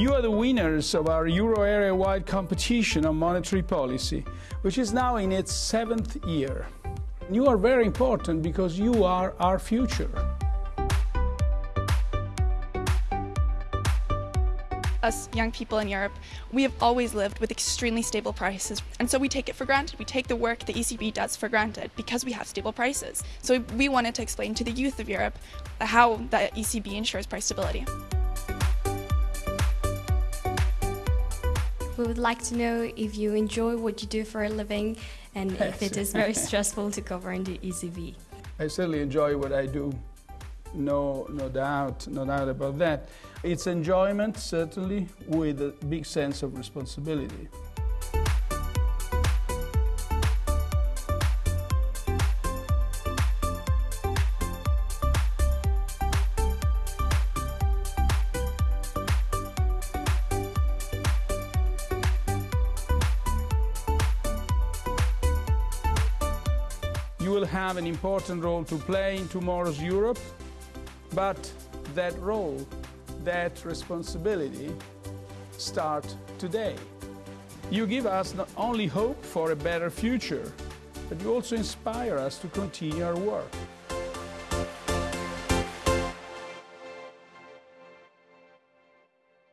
You are the winners of our euro area-wide competition on monetary policy, which is now in its seventh year. You are very important because you are our future. us young people in Europe, we have always lived with extremely stable prices. And so we take it for granted. We take the work the ECB does for granted because we have stable prices. So we wanted to explain to the youth of Europe how the ECB ensures price stability. We would like to know if you enjoy what you do for a living and if it is very stressful to govern the ECB. I certainly enjoy what I do no, no doubt, no doubt about that. It's enjoyment, certainly, with a big sense of responsibility. You will have an important role to play in tomorrow's Europe but that role, that responsibility start today. You give us not only hope for a better future, but you also inspire us to continue our work.